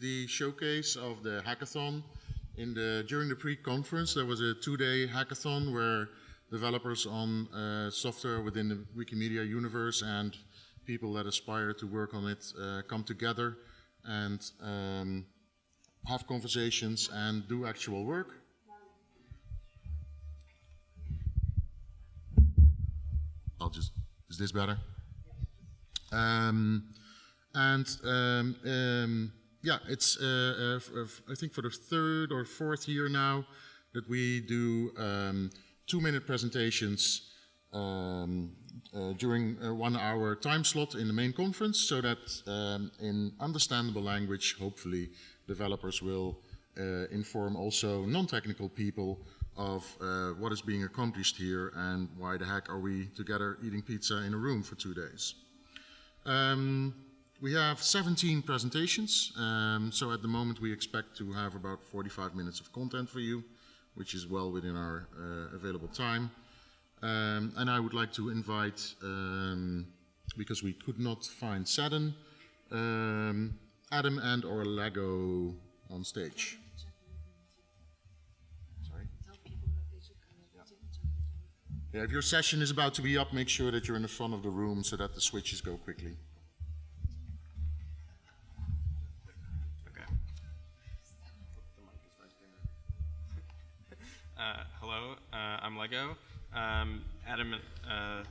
the showcase of the hackathon. In the, during the pre-conference, there was a two-day hackathon where developers on uh, software within the Wikimedia universe and people that aspire to work on it uh, come together and um, have conversations and do actual work. I'll just, is this better? Um, and um, um, yeah, it's uh, uh, I think for the third or fourth year now that we do um, two-minute presentations um, uh, during a one-hour time slot in the main conference, so that um, in understandable language, hopefully, developers will uh, inform also non-technical people of uh, what is being accomplished here and why the heck are we together eating pizza in a room for two days. Um, we have 17 presentations, um, so at the moment we expect to have about 45 minutes of content for you, which is well within our uh, available time. Um, and I would like to invite, um, because we could not find Saturn, um, Adam and or Lego on stage. Sorry? Yeah, if your session is about to be up, make sure that you're in the front of the room so that the switches go quickly. Lego. Um, Adam, uh,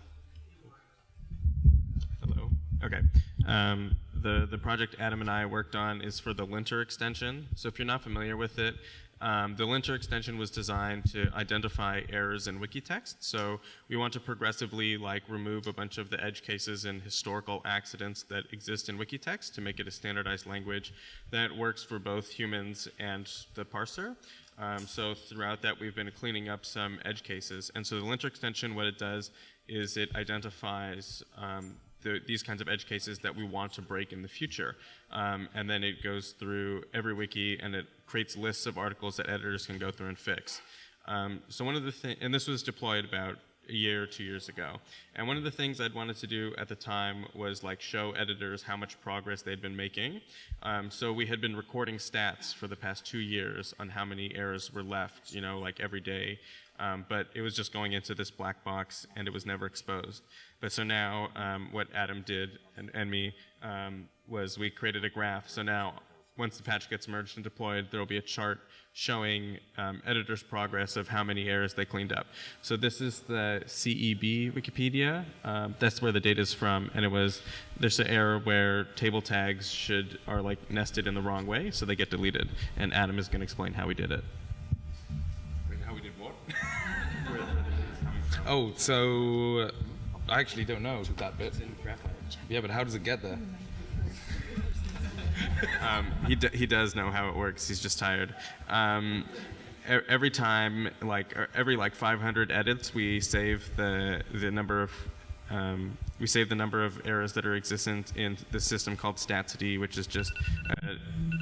hello. Okay. Um, the, the project Adam and I worked on is for the linter extension. So if you're not familiar with it, um, the linter extension was designed to identify errors in wiki text. So we want to progressively like remove a bunch of the edge cases and historical accidents that exist in wiki text to make it a standardized language that works for both humans and the parser. Um, so throughout that, we've been cleaning up some edge cases. And so the linter extension, what it does is it identifies um, the, these kinds of edge cases that we want to break in the future. Um, and then it goes through every wiki and it creates lists of articles that editors can go through and fix. Um, so one of the things, and this was deployed about a year or two years ago. And one of the things I'd wanted to do at the time was like show editors how much progress they'd been making. Um, so we had been recording stats for the past two years on how many errors were left, you know, like every day. Um, but it was just going into this black box and it was never exposed. But so now um, what Adam did and, and me um, was we created a graph. So now once the patch gets merged and deployed, there will be a chart showing um, editors' progress of how many errors they cleaned up. So this is the CEB Wikipedia. Um, that's where the data is from, and it was there's an error where table tags should are like nested in the wrong way, so they get deleted. And Adam is going to explain how we did it. Wait, how we did what? oh, so I actually don't know that bit. Yeah, but how does it get there? Um, he, he does know how it works. He's just tired. Um, every time, like every like 500 edits, we save the the number of um, we save the number of errors that are existent in the system called StatsD, which is just uh,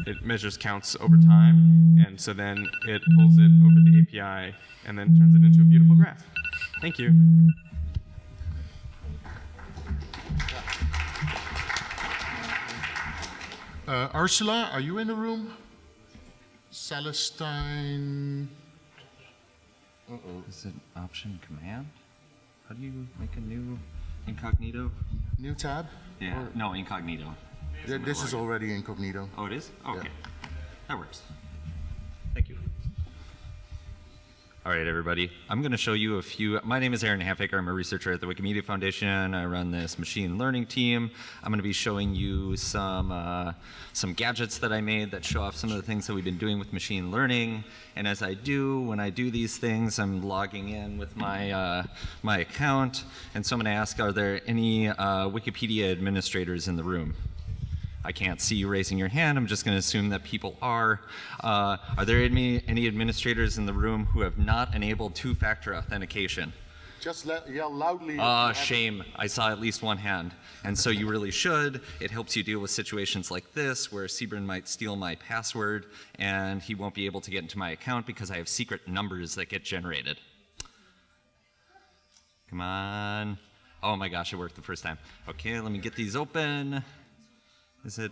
it measures counts over time, and so then it pulls it over the API and then turns it into a beautiful graph. Thank you. Uh, Ursula, are you in the room? Celestine. Uh oh. Is it option command? How do you make a new incognito? New tab? Yeah. Or no, incognito. this is already incognito. Oh, it is? Okay. Yeah. That works. All right, everybody. I'm going to show you a few. My name is Aaron Halfaker. I'm a researcher at the Wikimedia Foundation. I run this machine learning team. I'm going to be showing you some uh, some gadgets that I made that show off some of the things that we've been doing with machine learning. And as I do, when I do these things, I'm logging in with my uh, my account. And so I'm going to ask, are there any uh, Wikipedia administrators in the room? I can't see you raising your hand. I'm just going to assume that people are. Uh, are there any, any administrators in the room who have not enabled two-factor authentication? Just let, yell loudly. Ah, uh, shame. I saw at least one hand. And so you really should. It helps you deal with situations like this where Seaburn might steal my password and he won't be able to get into my account because I have secret numbers that get generated. Come on. Oh my gosh, it worked the first time. Okay, let me get these open. Is it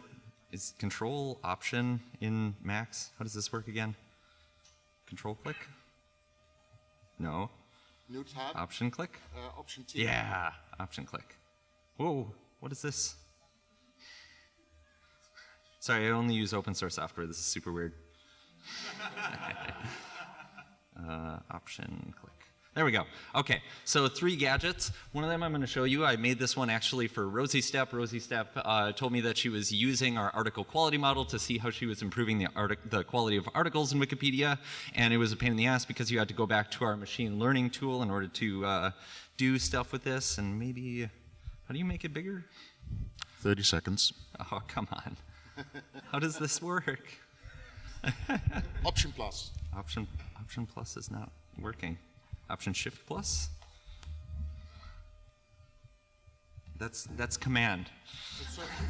is control option in Macs? How does this work again? Control click? No. New tab, Option click? uh, option T. Yeah, option click. Whoa, what is this? Sorry, I only use open source software. This is super weird. uh, option click. There we go. Okay, so three gadgets. One of them I'm going to show you. I made this one actually for Rosie Step. Rosie Step uh, told me that she was using our article quality model to see how she was improving the, the quality of articles in Wikipedia. And it was a pain in the ass because you had to go back to our machine learning tool in order to uh, do stuff with this. And maybe, how do you make it bigger? 30 seconds. Oh, come on. How does this work? Option plus. Option, option plus is not working. Option shift plus? That's, that's command.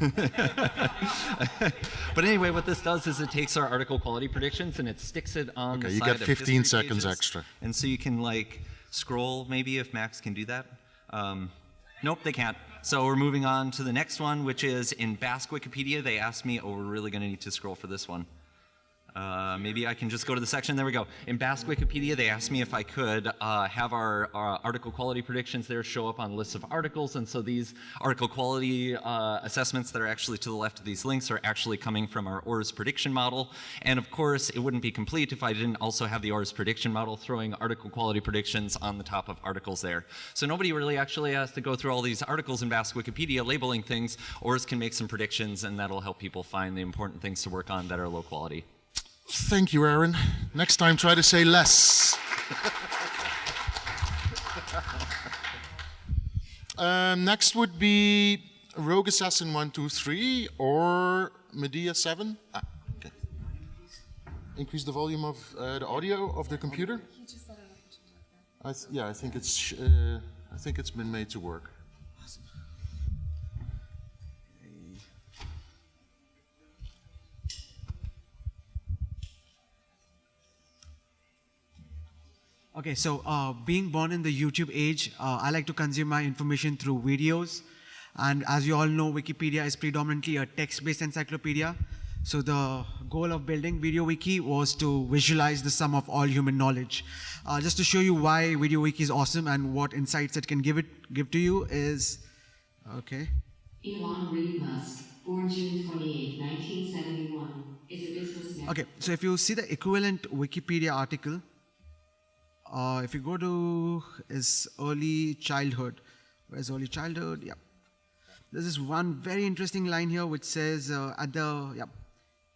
but anyway, what this does is it takes our article quality predictions and it sticks it on Okay, the you side get 15 history seconds pages. extra. And so you can like scroll maybe if Macs can do that. Um, nope, they can't. So we're moving on to the next one, which is in Basque Wikipedia. They asked me, oh, we're really going to need to scroll for this one. Uh, maybe I can just go to the section. There we go. In Basque Wikipedia, they asked me if I could uh, have our, our article quality predictions there show up on lists of articles. And so these article quality uh, assessments that are actually to the left of these links are actually coming from our ORES prediction model. And of course, it wouldn't be complete if I didn't also have the ORES prediction model throwing article quality predictions on the top of articles there. So nobody really actually has to go through all these articles in Basque Wikipedia labeling things. ORES can make some predictions, and that'll help people find the important things to work on that are low quality. Thank you, Aaron. Next time, try to say less. um, next would be Rogue Assassin 123 or Medea 7. Ah, okay. Increase the volume of uh, the audio of the computer. I yeah, I think it's sh- uh, I think it's been made to work. Okay, so uh, being born in the YouTube age, uh, I like to consume my information through videos. And as you all know, Wikipedia is predominantly a text-based encyclopedia. So the goal of building VideoWiki was to visualize the sum of all human knowledge. Uh, just to show you why VideoWiki is awesome and what insights it can give it give to you is, okay. Elon Reed Musk, born June 28, 1971, is a businessman. Okay, so if you see the equivalent Wikipedia article, uh, if you go to his early childhood, where's early childhood? Yeah. There's this one very interesting line here which says uh, at the, yeah,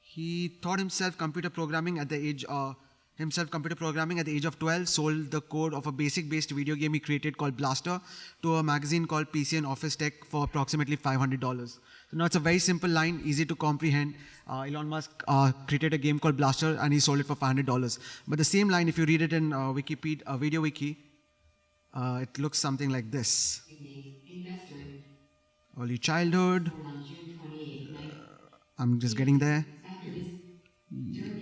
he taught himself computer programming at the age, uh, himself computer programming at the age of 12, sold the code of a basic based video game he created called Blaster to a magazine called PC and Office Tech for approximately $500. So now it's a very simple line, easy to comprehend. Uh, Elon Musk uh, created a game called Blaster and he sold it for $500. But the same line, if you read it in uh, Wikipedia, uh, Video Wiki, uh, it looks something like this. Early childhood, born on June 28, 19 I'm just getting there. After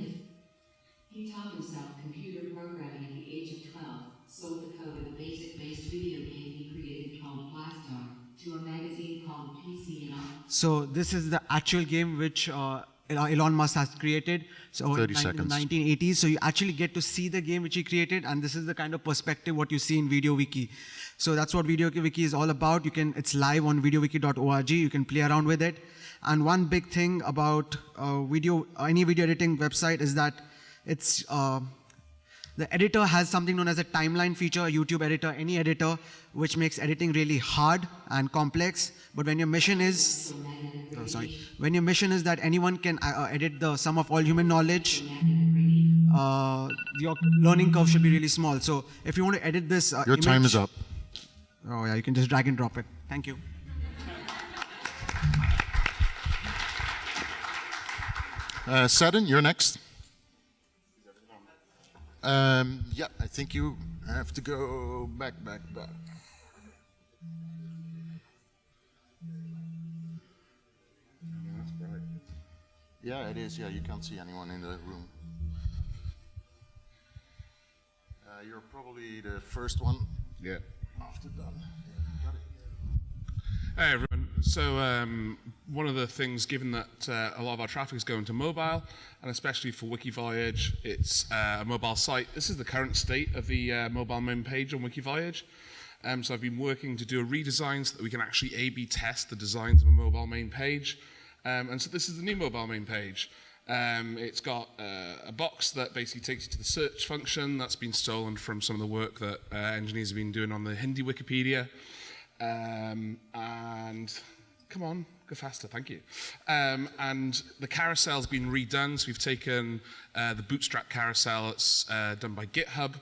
So this is the actual game which uh, Elon Musk has created. So 30 in seconds. 1980s. So you actually get to see the game which he created, and this is the kind of perspective what you see in Video Wiki. So that's what Video Wiki is all about. You can it's live on VideoWiki.org. You can play around with it. And one big thing about uh, video any video editing website is that it's uh, the editor has something known as a timeline feature, a YouTube editor, any editor, which makes editing really hard and complex. But when your mission is, oh, sorry, when your mission is that anyone can uh, uh, edit the sum of all human knowledge, uh, your learning curve should be really small. So if you want to edit this, uh, Your time is up. Oh yeah, you can just drag and drop it. Thank you. Uh, you're next. Um, yeah, I think you have to go back, back, back. Yeah, it is. Yeah, you can't see anyone in the room. Uh, you're probably the first one. Yeah. After done. Hey everyone. So um, one of the things, given that uh, a lot of our traffic is going to mobile, and especially for Wikivoyage, it's uh, a mobile site. This is the current state of the uh, mobile main page on Wikivoyage. Um, so I've been working to do a redesign so that we can actually A-B test the designs of a mobile main page. Um, and so this is the new mobile main page. Um, it's got uh, a box that basically takes you to the search function that's been stolen from some of the work that uh, engineers have been doing on the Hindi Wikipedia. Um, and come on, go faster, thank you. Um, and the carousel's been redone, so we've taken uh, the Bootstrap carousel that's uh, done by GitHub,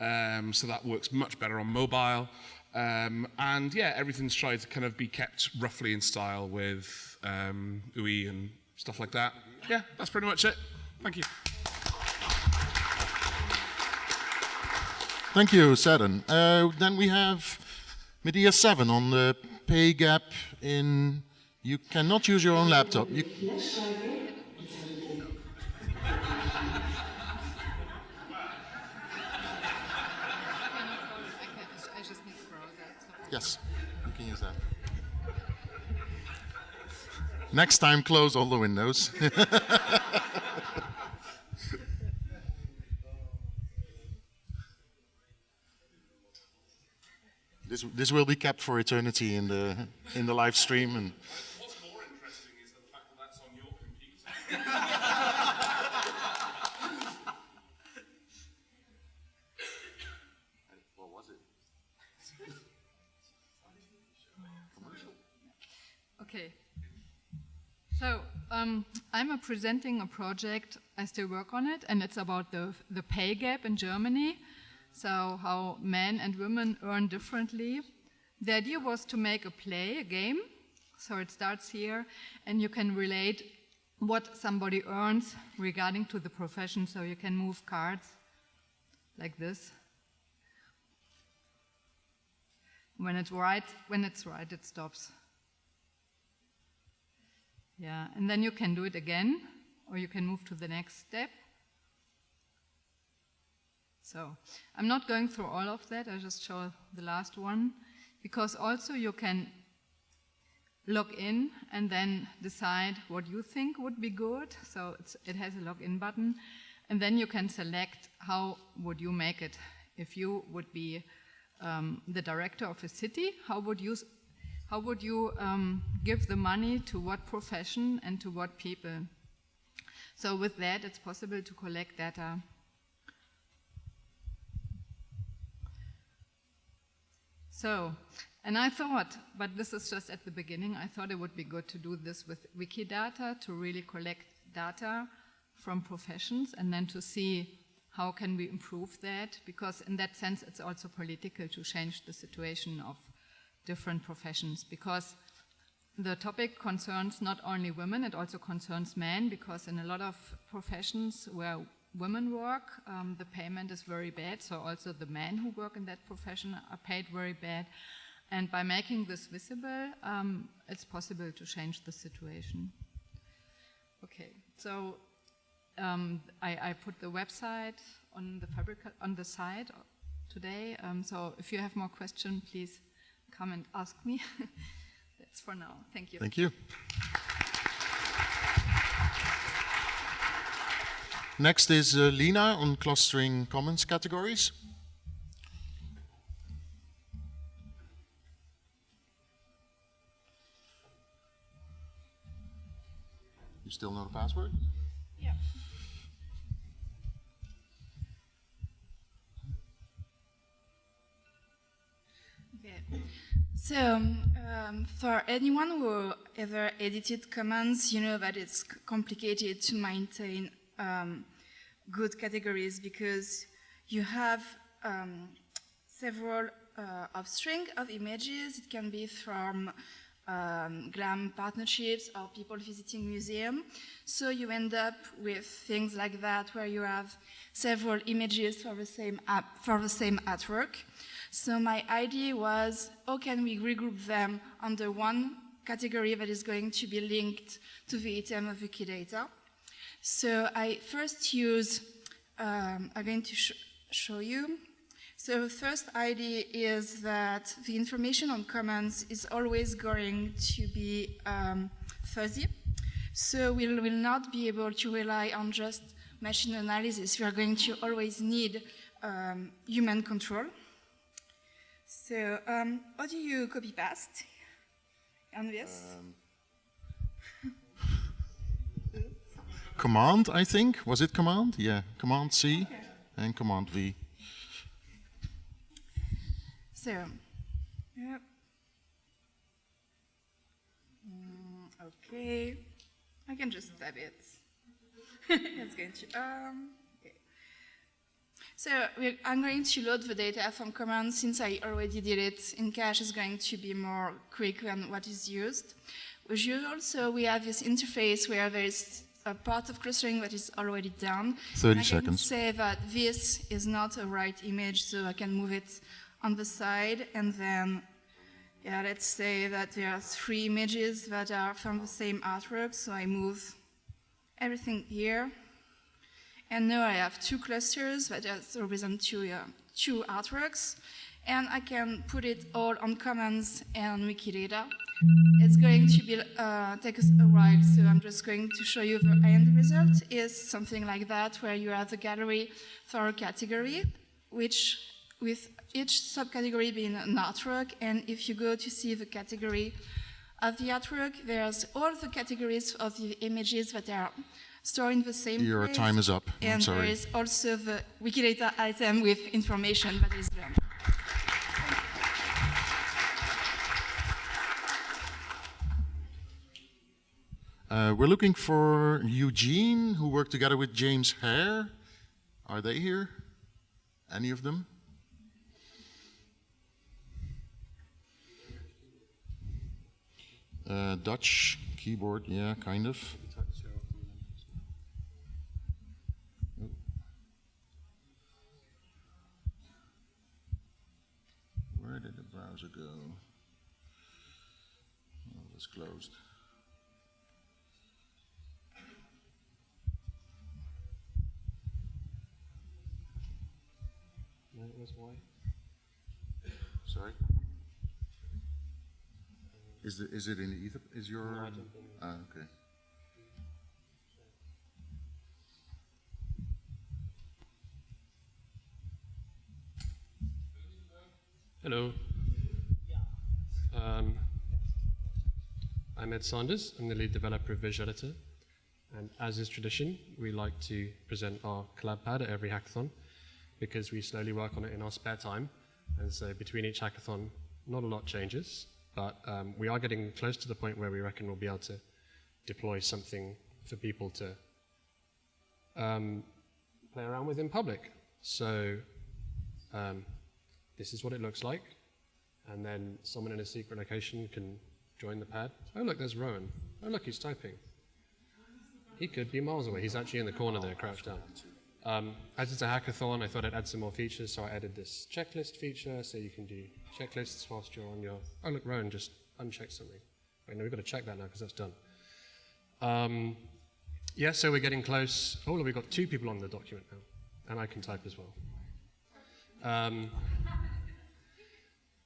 um, so that works much better on mobile. Um, and yeah, everything's tried to kind of be kept roughly in style with um, UI and stuff like that. Yeah, that's pretty much it. Thank you. Thank you, Seddon. Uh, then we have Medea 7 on the pay gap in you cannot use your own laptop. You, yes, you can use that. Next time, close all the windows. this, this will be kept for eternity in the, in the live stream. And What's more interesting is the fact that that's on your computer. what was it? Okay. So um, I'm presenting a project. I still work on it, and it's about the the pay gap in Germany. So how men and women earn differently. The idea was to make a play, a game. So it starts here, and you can relate what somebody earns regarding to the profession. So you can move cards like this. When it's right, when it's right, it stops. Yeah, and then you can do it again, or you can move to the next step. So I'm not going through all of that, I just show the last one, because also you can log in and then decide what you think would be good. So it has a login button, and then you can select how would you make it. If you would be um, the director of a city, how would you how would you um, give the money to what profession and to what people? So with that, it's possible to collect data. So, and I thought, but this is just at the beginning, I thought it would be good to do this with Wikidata to really collect data from professions and then to see how can we improve that because in that sense it's also political to change the situation of different professions because the topic concerns not only women, it also concerns men because in a lot of professions where women work, um, the payment is very bad. So also the men who work in that profession are paid very bad. And by making this visible, um, it's possible to change the situation. Okay, so um, I, I, put the website on the fabric on the site today. Um, so if you have more questions, please come and ask me. That's for now. Thank you. Thank you. Next is uh, Lina on clustering commons categories. You still know the password? Yeah. Okay. So, um, for anyone who ever edited Commons, you know that it's complicated to maintain um, good categories because you have um, several uh, upstring of images. It can be from um, GLAM partnerships or people visiting museum. So you end up with things like that where you have several images for the same app, for the same artwork. So my idea was, how can we regroup them under one category that is going to be linked to the item of Wikidata? So I first use, um, I'm going to sh show you. So first idea is that the information on commons is always going to be um, fuzzy. So we will not be able to rely on just machine analysis. We are going to always need um, human control. So um, how do you copy paste on this? Command, I think. Was it command? Yeah. Command C and command V. So, yep. Mm, okay, I can just tab it. it's going to, um, okay. So I'm going to load the data from Commons since I already did it in cache is going to be more quick than what is used. As so we have this interface where there is a part of clustering that is already done. 30 I seconds. can say that this is not a right image, so I can move it on the side, and then, yeah, let's say that there are three images that are from the same artwork, so I move everything here. And now I have two clusters that just represent two, uh, two artworks, and I can put it all on Commons and Wikidata. It's going to be, uh, take us a while, so I'm just going to show you the end result is something like that, where you have the gallery for a category, which with each subcategory being an artwork, and if you go to see the category of the artwork, there's all the categories of the images that are stored in the same Your place. time is up. I'm And there sorry. is also the Wikidata item with information that is there. Uh, we're looking for Eugene, who worked together with James Hare. Are they here? Any of them? Uh, Dutch keyboard, yeah, kind of. Where did the browser go? Oh, it's closed. Sorry. Is the, is it in ether? Is your? Ah, okay. Hello. Um, I'm Ed Sanders. I'm the lead developer of Visual Editor. And as is tradition, we like to present our collab pad at every hackathon because we slowly work on it in our spare time. And so between each hackathon, not a lot changes, but um, we are getting close to the point where we reckon we'll be able to deploy something for people to um, play around with in public. So um, this is what it looks like. And then someone in a secret location can join the pad. Oh, look, there's Rowan. Oh, look, he's typing. He could be miles away. He's actually in the corner there, crouched down. Um, as it's a hackathon, I thought I'd add some more features, so I added this checklist feature, so you can do checklists whilst you're on your. Oh, look, Rowan just unchecked something. Wait, no, we've got to check that now because that's done. Um, yeah, so we're getting close. Oh, look, we've got two people on the document now, and I can type as well. Um,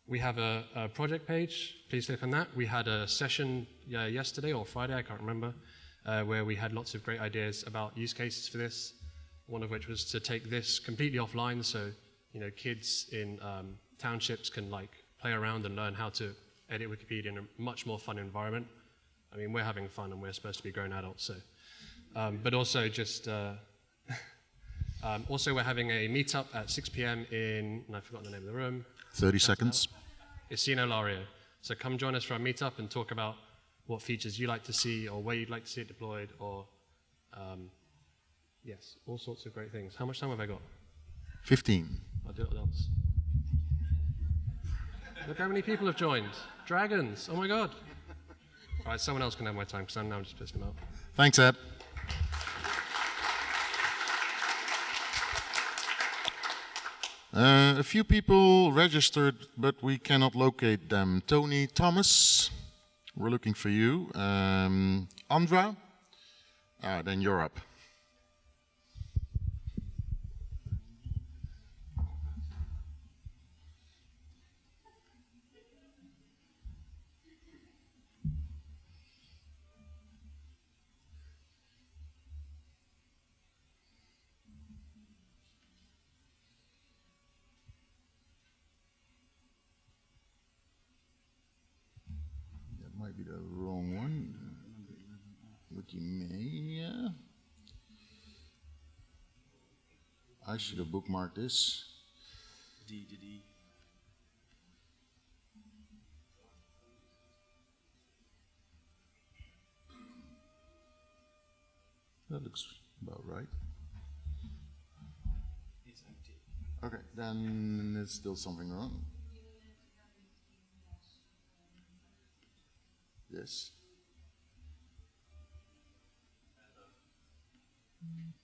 we have a, a project page. Please click on that. We had a session uh, yesterday or Friday, I can't remember, uh, where we had lots of great ideas about use cases for this. One of which was to take this completely offline, so you know kids in um, townships can like play around and learn how to edit Wikipedia in a much more fun environment. I mean, we're having fun and we're supposed to be grown adults, so. Um, but also just. Uh, um, also, we're having a meetup at 6 p.m. in, and I've forgotten the name of the room. 30 seconds. Isino Lario. So come join us for our meetup and talk about what features you like to see or where you'd like to see it deployed or, um, yes, all sorts of great things. How much time have I got? 15. I'll do it once. Look how many people have joined. Dragons. Oh my god. All right, someone else can have my time because I'm now just pissing them out. Thanks, Ed. Uh, a few people registered, but we cannot locate them. Tony Thomas, we're looking for you. Um, Andra, ah, then you're up. Wikimedia. I should have bookmarked this. D to D. That looks about right. It's empty. Okay, then there's still something wrong. Yes. Of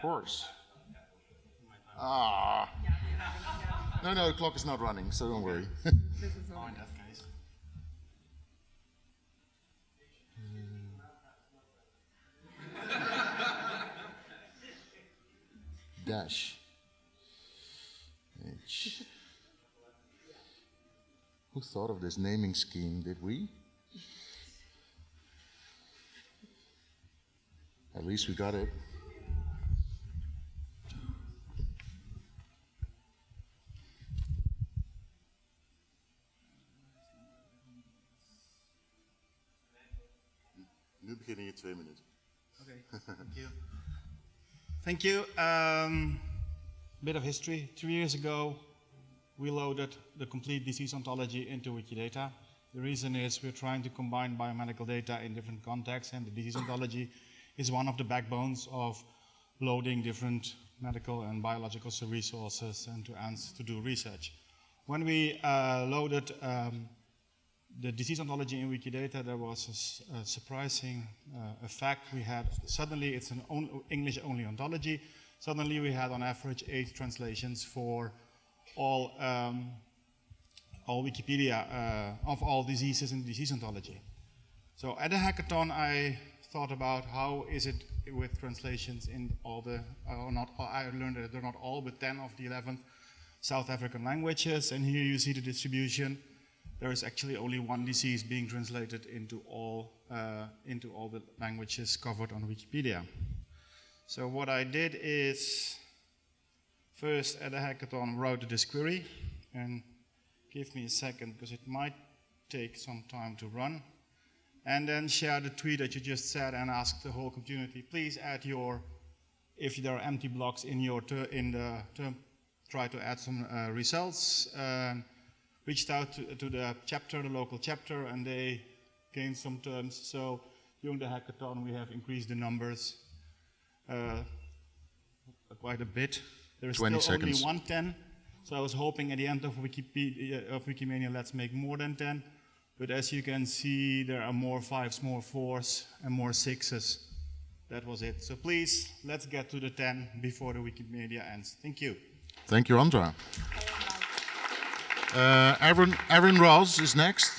course. Ah. No, no, the clock is not running, so don't worry. Case. Dash. H. Who thought of this naming scheme? Did we? At least we got it. Twee minuten. Okay, thank you. Thank you. Um, bit of history. Two years ago, we loaded the complete disease ontology into Wikidata. The reason is we're trying to combine biomedical data in different contexts, and the disease ontology is one of the backbones of loading different medical and biological resources and to, to do research. When we uh, loaded um, the disease ontology in Wikidata, there was a surprising uh, effect. We had suddenly it's an on, English-only ontology. Suddenly, we had on average eight translations for all um, all Wikipedia uh, of all diseases in disease ontology. So at the hackathon, I thought about how is it with translations in all the, or not, I learned that they're not all, but 10 of the 11 South African languages. And here you see the distribution. There is actually only one disease being translated into all, uh, into all the languages covered on Wikipedia. So what I did is, first at the hackathon, wrote this query, and give me a second because it might take some time to run. And then share the tweet that you just said and ask the whole community, please add your, if there are empty blocks in your in the term, try to add some uh, results. Um, reached out to, to the chapter, the local chapter, and they gained some terms. So during the hackathon, we have increased the numbers uh, quite a bit. There is 20 still seconds. only 110. So I was hoping at the end of Wikipedia, of Wikimania, let's make more than 10. But as you can see, there are more fives, more fours, and more sixes. That was it. So please, let's get to the 10 before the Wikimania ends. Thank you. Thank you, Andra. Uh, Aaron, Aaron Ross is next.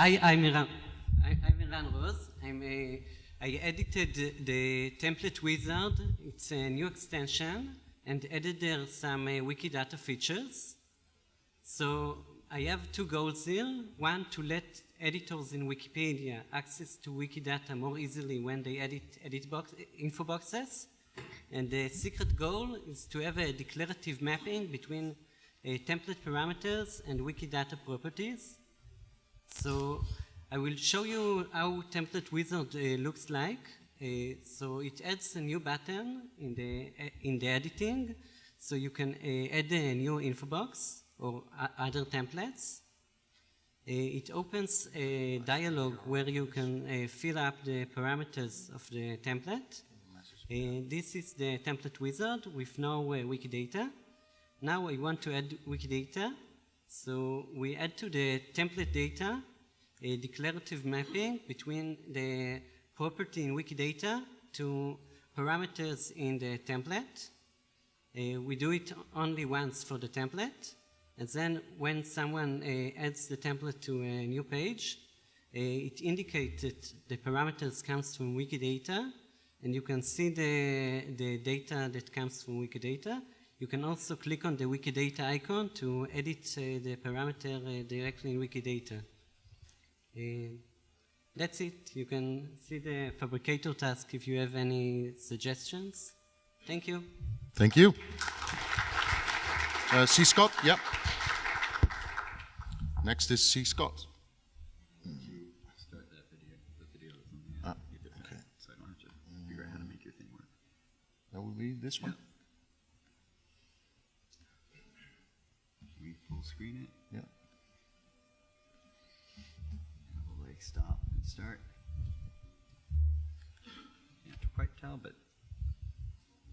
I, I'm Eran, I'm Eran Rose. I'm a, I edited the, template wizard. It's a new extension and added some uh, Wikidata features. So I have two goals here. One, to let editors in Wikipedia access to Wikidata more easily when they edit, edit box, info boxes. And the secret goal is to have a declarative mapping between uh, template parameters and Wikidata properties. So I will show you how template wizard uh, looks like. Uh, so it adds a new button in the, uh, in the editing. So you can uh, add a new info box or other templates. Uh, it opens a dialog where you can fill up the parameters of the template. This is the template wizard with no Wikidata. Now I want to add Wikidata. So we add to the template data a declarative mapping between the property in Wikidata to parameters in the template. Uh, we do it only once for the template. And then when someone uh, adds the template to a new page, uh, it indicates that the parameters comes from Wikidata, and you can see the, the data that comes from Wikidata. You can also click on the Wikidata icon to edit uh, the parameter uh, directly in Wikidata. Uh, that's it. You can see the Phabricator task if you have any suggestions. Thank you. Thank you. Uh, C. Scott, yep. Next is C. Scott. Start that video. The video is on the Ah, get it okay. So I don't have to figure out how to make your thing work. That would be this one? Can we full screen it? Yeah. And we'll like stop and start. Can't quite tell, but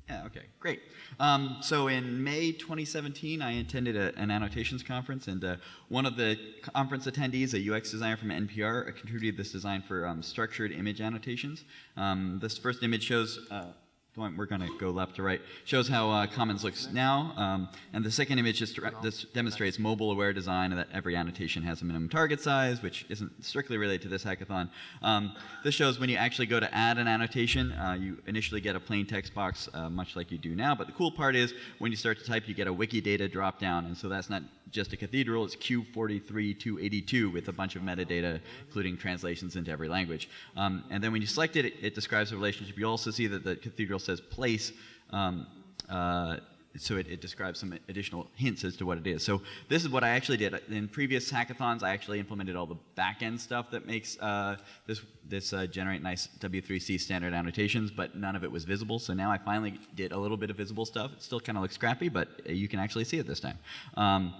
yeah, okay, great. Um, so in May 2017, I attended a, an annotations conference, and uh, one of the conference attendees, a UX designer from NPR, contributed this design for um, structured image annotations. Um, this first image shows. Uh, we're going to go left to right. Shows how uh, Commons looks now, um, and the second image just this demonstrates mobile-aware design, and that every annotation has a minimum target size, which isn't strictly related to this hackathon. Um, this shows when you actually go to add an annotation, uh, you initially get a plain text box, uh, much like you do now. But the cool part is when you start to type, you get a Wikidata drop-down, and so that's not just a cathedral; it's Q43282 with a bunch of metadata, including translations into every language. Um, and then when you select it, it, it describes the relationship. You also see that the cathedral says place. Um, uh, so it, it describes some additional hints as to what it is. So this is what I actually did. In previous hackathons, I actually implemented all the back-end stuff that makes uh, this, this uh, generate nice W3C standard annotations, but none of it was visible. So now I finally did a little bit of visible stuff. It still kind of looks crappy, but you can actually see it this time. Um,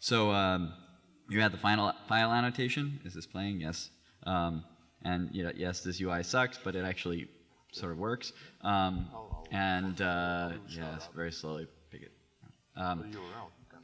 so um, you had the final file annotation. Is this playing? Yes. Um, and you know, yes, this UI sucks, but it actually sort of works. Um, and uh, yes, very slowly pick it. Um,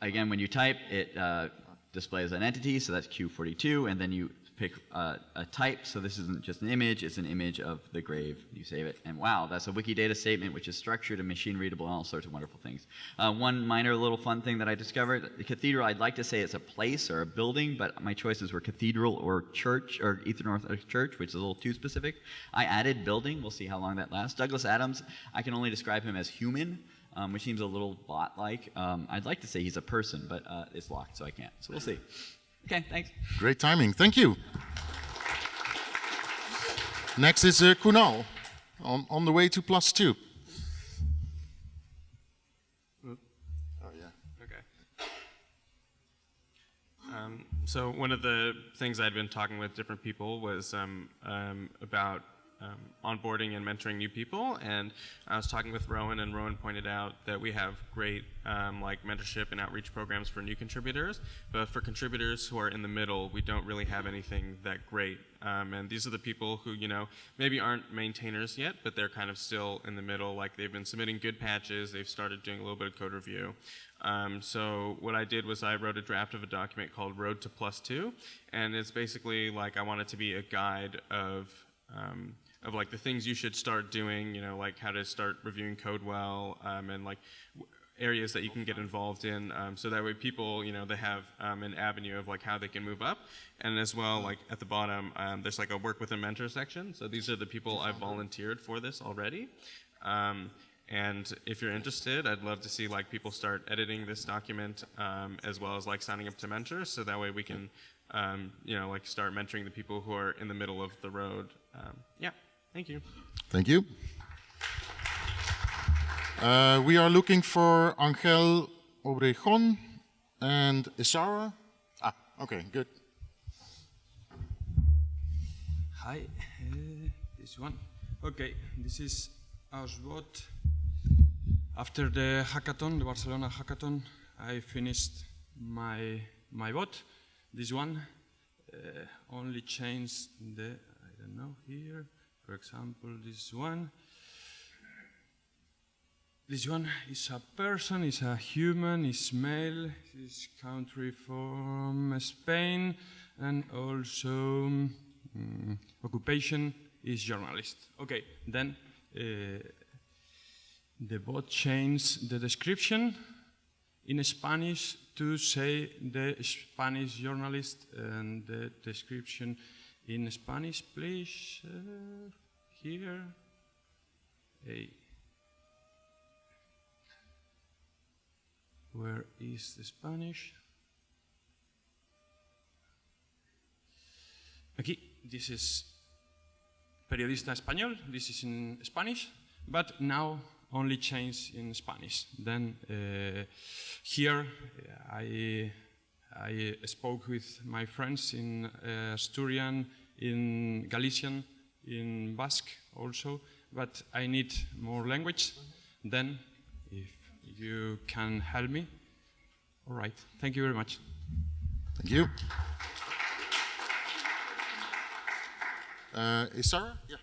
again, when you type, it uh, displays an entity, so that's Q42, and then you pick uh, a type. So this isn't just an image; it's an image of the grave. You save it, and wow, that's a Wikidata statement, which is structured and machine readable, and all sorts of wonderful things. Uh, one minor little fun thing that I discovered: the cathedral. I'd like to say it's a place or a building, but my choices were cathedral or church or Eastern Orthodox Church, which is a little too specific. I added building. We'll see how long that lasts. Douglas Adams. I can only describe him as human. Um, which seems a little bot-like. Um, I'd like to say he's a person, but uh, it's locked, so I can't. So we'll see. Okay, thanks. Great timing. Thank you. Next is uh, Kunal, on, on the way to plus two. Oh, yeah. Okay. Um, so one of the things I'd been talking with different people was um, um, about um, onboarding and mentoring new people, and I was talking with Rowan, and Rowan pointed out that we have great um, like mentorship and outreach programs for new contributors, but for contributors who are in the middle, we don't really have anything that great. Um, and these are the people who you know maybe aren't maintainers yet, but they're kind of still in the middle. Like they've been submitting good patches, they've started doing a little bit of code review. Um, so what I did was I wrote a draft of a document called Road to Plus Two, and it's basically like I want it to be a guide of um, of like the things you should start doing, you know, like how to start reviewing code well, um, and like areas that you can get involved in, um, so that way people, you know, they have um, an avenue of like how they can move up, and as well, like at the bottom, um, there's like a work with a mentor section. So these are the people I've volunteered for this already. Um, and if you're interested, I'd love to see like people start editing this document um, as well as like signing up to mentors, so that way we can, um, you know, like start mentoring the people who are in the middle of the road. Um, yeah, thank you. Thank you. Uh, we are looking for Angel Obregon and Isara. Ah, okay, good. Hi, uh, this one. Okay, this is Ausbot. After the hackathon, the Barcelona hackathon, I finished my my bot. This one uh, only changed the I don't know here. For example, this one. This one is a person, is a human, is male, is country from Spain, and also mm, occupation is journalist. Okay, then uh, the bot changed the description. in Spanish to say the Spanish journalist and the description in Spanish, please. Uh, here. Hey. Where is the Spanish? Aquí, this is periodista español, this is in Spanish, but now only change in Spanish. Then uh, here I, I spoke with my friends in uh, Asturian, in Galician, in Basque also, but I need more language. Then, if you can help me, all right. Thank you very much. Thank you. Uh, is Sarah? Yeah.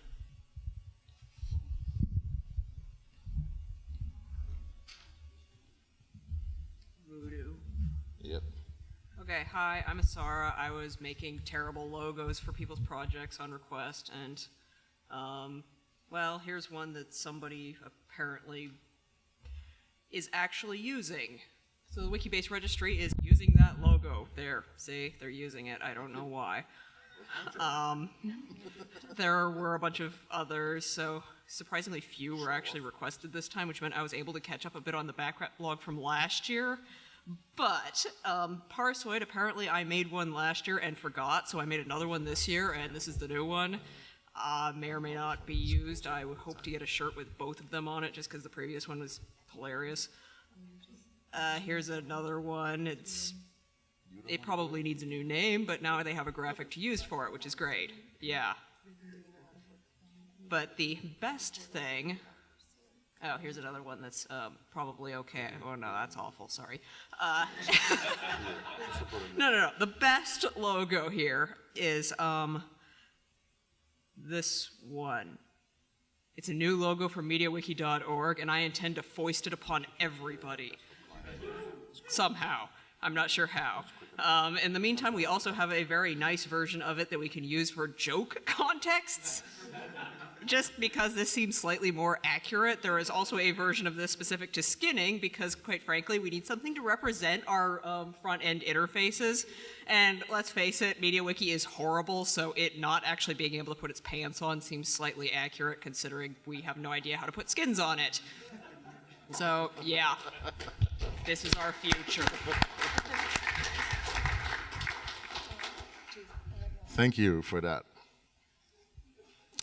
Okay, hi, I'm Isarra. I was making terrible logos for people's projects on request, and, um, well, here's one that somebody apparently is actually using. So the Wikibase registry is using that logo. There, see, they're using it. I don't know why. Um, there were a bunch of others, so surprisingly few were actually requested this time, which meant I was able to catch up a bit on the backlog from last year. But um, Parsoid, apparently I made one last year and forgot, so I made another one this year, and this is the new one. Uh, may or may not be used. I would hope to get a shirt with both of them on it, just because the previous one was hilarious. Uh, here's another one. It's it probably needs a new name, but now they have a graphic to use for it, which is great. Yeah. But the best thing. Oh, here's another one that's um, probably okay. Oh no, that's awful. Sorry. Uh, no, no, no. The best logo here is um, this one. It's a new logo for MediaWiki.org, and I intend to foist it upon everybody somehow. I'm not sure how. Um, in the meantime, we also have a very nice version of it that we can use for joke contexts. Just because this seems slightly more accurate, there is also a version of this specific to skinning because, quite frankly, we need something to represent our um, front-end interfaces. And let's face it, MediaWiki is horrible, so it not actually being able to put its pants on seems slightly accurate considering we have no idea how to put skins on it. So, yeah, this is our future. Thank you for that.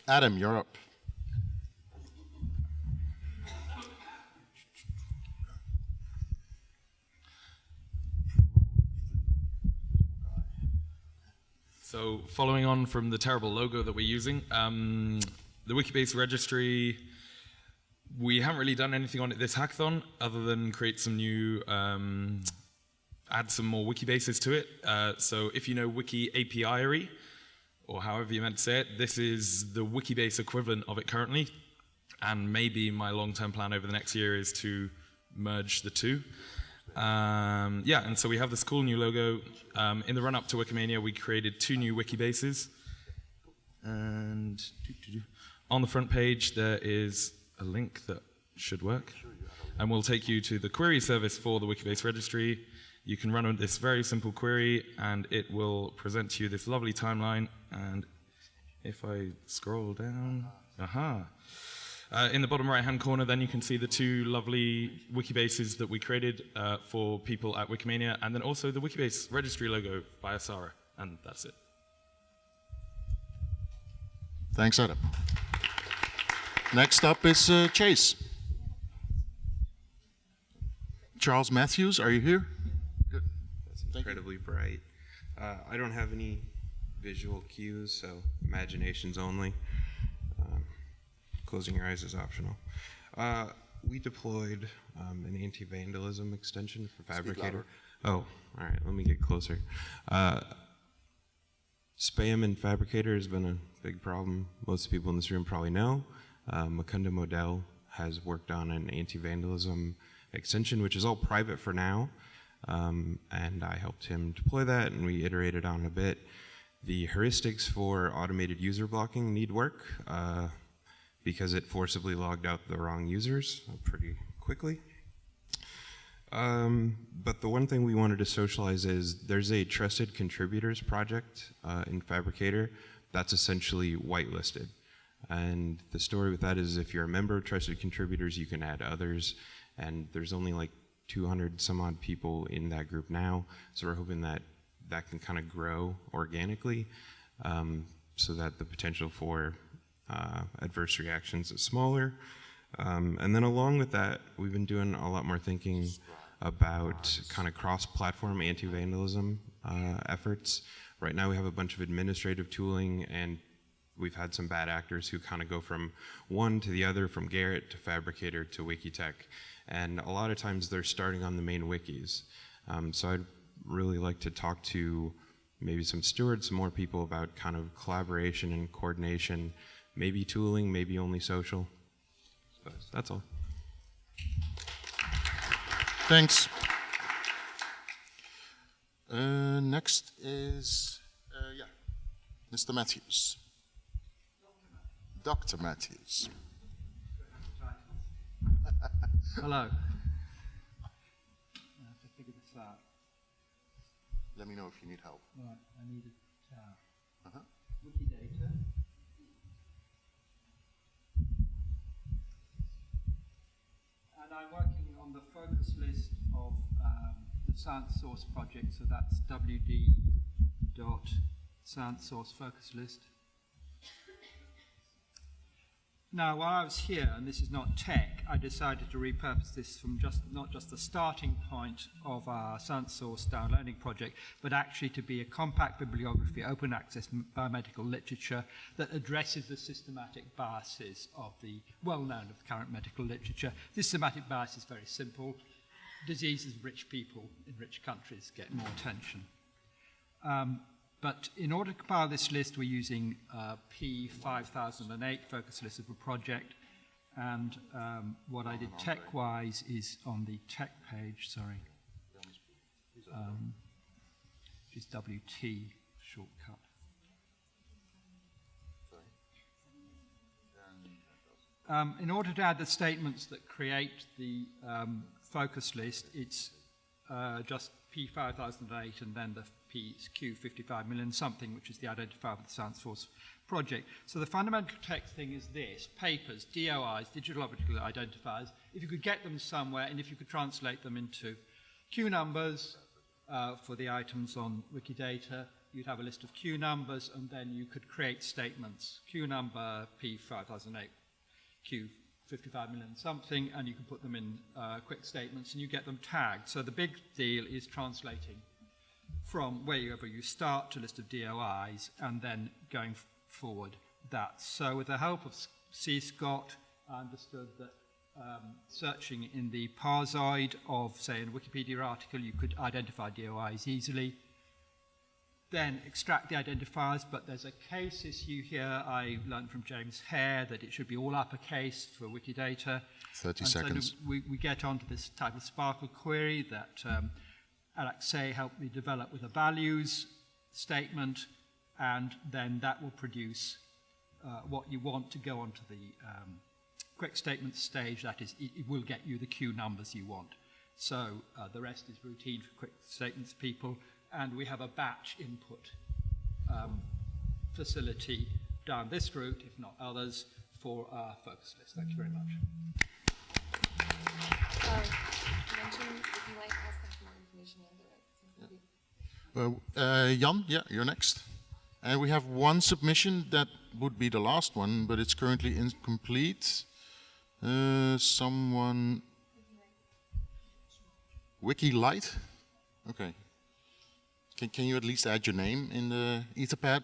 Adam, you're up. So following on from the terrible logo that we're using, um, the Wikibase registry, we haven't really done anything on it this hackathon other than create some new, um, add some more Wikibases to it. Uh, so if you know WikiApiary, or however you meant to say it, this is the Wikibase equivalent of it currently. And maybe my long-term plan over the next year is to merge the two. Um, yeah, and so we have this cool new logo. Um, in the run-up to Wikimania, we created two new Wikibases. And on the front page, there is a link that should work. And we'll take you to the query service for the Wikibase registry. You can run this very simple query, and it will present to you this lovely timeline. And if I scroll down, aha. Uh, in the bottom right-hand corner, then you can see the two lovely Wikibases that we created uh, for people at Wikimania, and then also the Wikibase registry logo by Isarra, and that's it. Thanks, Adam. Next up is uh, Chase. Charles Matthews, are you here? Good. That's incredibly bright. Uh, I don't have any visual cues, so imaginations only. Um, closing your eyes is optional. Uh, we deployed um, an anti-vandalism extension for Phabricator. Oh, all right. Let me get closer. Uh, spam in Phabricator has been a big problem. Most people in this room probably know. Uh, Modell has worked on an anti-vandalism extension, which is all private for now. Um, and I helped him deploy that, and we iterated on a bit. The heuristics for automated user blocking need work uh, because it forcibly logged out the wrong users pretty quickly. Um, but the one thing we wanted to socialize is there's a trusted contributors project uh, in Phabricator that's essentially whitelisted. And the story with that is if you're a member of trusted contributors, you can add others. And there's only like 200 some odd people in that group now. So we're hoping that that can kind of grow organically um, so that the potential for uh, adverse reactions is smaller. Um, and then along with that, we've been doing a lot more thinking about kind of cross-platform anti-vandalism uh, efforts. Right now we have a bunch of administrative tooling and we've had some bad actors who kind of go from one to the other, from Gerrit to Phabricator to Wikitech. And a lot of times they're starting on the main wikis. Um, so I'd really like to talk to maybe some stewards, some more people about kind of collaboration and coordination, maybe tooling, maybe only social. But that's all. Thanks. Uh, next is, uh, yeah, Mr. Matthews. Dr. Matthews. Hello. I have to figure this out. Let me know if you need help. Right, I need a tab. Uh-huh. Wikidata. And I'm working on the focus list of um, the Science Source project, so that's wd dot Science Source focus list. Now, while I was here, and this is not tech, I decided to repurpose this from just not just the starting point of our science source down learning project, but actually to be a compact bibliography, open access biomedical literature that addresses the systematic biases of the well-known of the current medical literature. This systematic bias is very simple. Diseases of rich people in rich countries get more attention. Um, but in order to compile this list, we're using uh, P5008 focus list of a project. And um, what I did tech-wise is on the tech page, sorry, um, which is WT shortcut. Um, in order to add the statements that create the um, focus list, it's uh, just P5008 and then the PQ55 million something, which is the identifier for the Science Source project. So the fundamental text thing is this, papers, DOIs, digital optical identifiers, if you could get them somewhere and if you could translate them into Q numbers uh, for the items on Wikidata, you'd have a list of Q numbers and then you could create statements, Q number P5008, Q 55 million something, and you can put them in uh, quick statements and you get them tagged. So the big deal is translating from wherever you start to list of DOIs and then going forward that. So with the help of CSCOT, I understood that um, searching in the parsoid of, say, a Wikipedia article, you could identify DOIs easily. Then extract the identifiers, but there's a case issue here. I learned from James Hare that it should be all uppercase for Wikidata. 30 and seconds. So we, we get onto this type of SPARQL query that um, Alexei helped me develop with a values statement, and then that will produce uh, what you want to go onto the um, quick statement stage. That is, it, will get you the Q numbers you want. So uh, the rest is routine for quick statements people, and we have a batch input um, facility down this route, if not others, for our focus list. Thank you very much. Uh, uh, Jan, yeah, you're next. And we have one submission that would be the last one, but it's currently incomplete. Uh, someone... Wiki Light? Okay. Can, can you at least add your name in the Etherpad?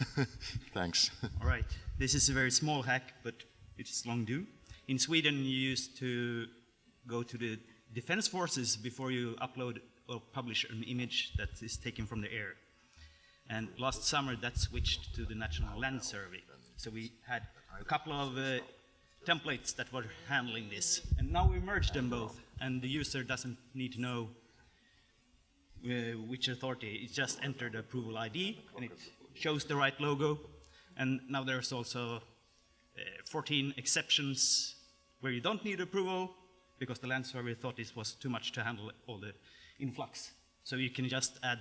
Thanks. All right. This is a very small hack, but it is long due. In Sweden, you used to go to the defense forces before you upload publish an image that is taken from the air. And last summer, that switched to the National Land Survey. So we had a couple of uh, templates that were handling this. And now we merged them both, and the user doesn't need to know uh, which authority. It just entered the approval ID, and it shows the right logo. And now there's also uh, 14 exceptions where you don't need approval, because the land survey thought this was too much to handle all the influx. So you can just add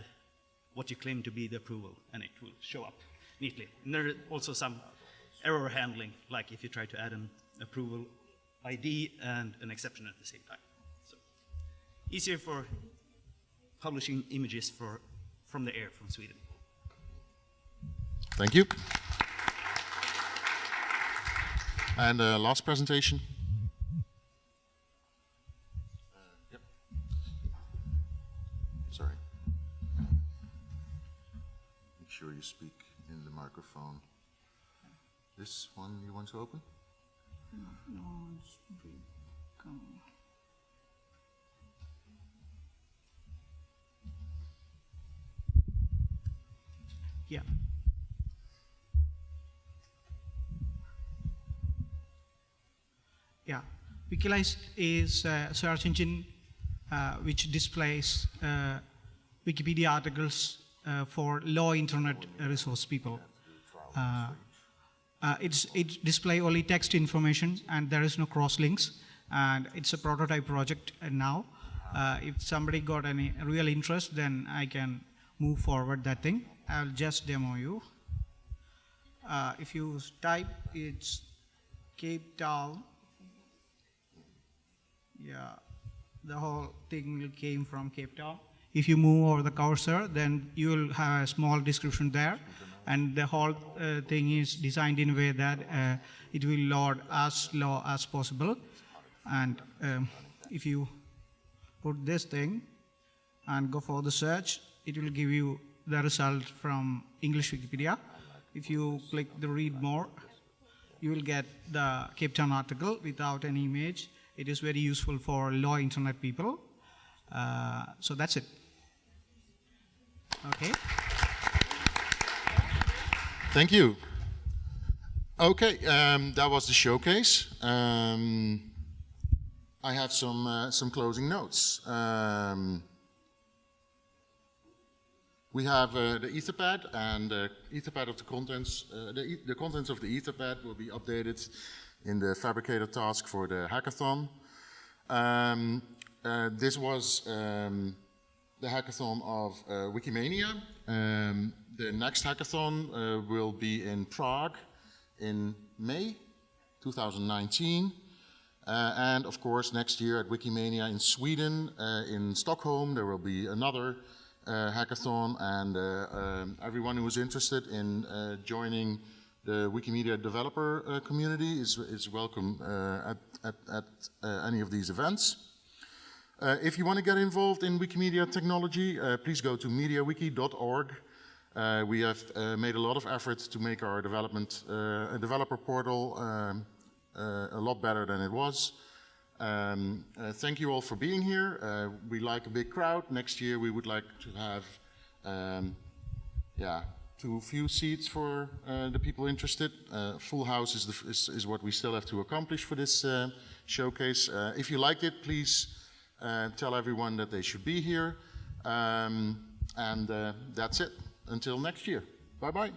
what you claim to be the approval, and it will show up neatly. And there are also some error handling, like if you try to add an approval ID and an exception at the same time. So easier for publishing images for, from the air from Sweden. Thank you. And uh, last presentation. Sure you speak in the microphone. This one you want to open? Yeah. Yeah. Wikilize is a search engine uh, which displays uh, Wikipedia articles for low internet resource people. Uh, uh, it's, it display only text information and there is no cross links and it's a prototype project now. Uh, if somebody got any real interest then I can move forward that thing. I'll just demo you. Uh, if you type it's Cape Town, yeah, the whole thing came from Cape Town. If you move over the cursor, then you will have a small description there, and the whole uh, thing is designed in a way that uh, it will load as slow as possible. And um, if you put this thing and go for the search, it will give you the result from English Wikipedia. If you click the read more, you will get the Cape Town article without any image. It is very useful for low internet people. Uh, so that's it. Okay. Thank you. Okay, um, that was the showcase. Um, I have some uh, some closing notes. Um, we have uh, the Etherpad and the Etherpad of the contents. Uh, the, e the contents of the Etherpad will be updated in the Phabricator task for the hackathon. Um, uh, this was um, the hackathon of uh, Wikimania. Um, the next hackathon uh, will be in Prague in May 2019. Uh, and of course, next year at Wikimania in Sweden, uh, in Stockholm, there will be another uh, hackathon. And um, everyone who is interested in joining the Wikimedia developer uh, community is, is welcome uh, at, at, at uh, any of these events. If you want to get involved in Wikimedia technology, please go to mediawiki.org. we have made a lot of efforts to make our development, developer portal um, a lot better than it was. Um, uh, thank you all for being here. Uh, we like a big crowd. Next year we would like to have, um, yeah, too few seats for uh, the people interested. Uh, full house is, the, is, is, what we still have to accomplish for this uh, showcase. Uh, if you liked it, please uh, tell everyone that they should be here. Um, and uh, that's it. Until next year. Bye-bye.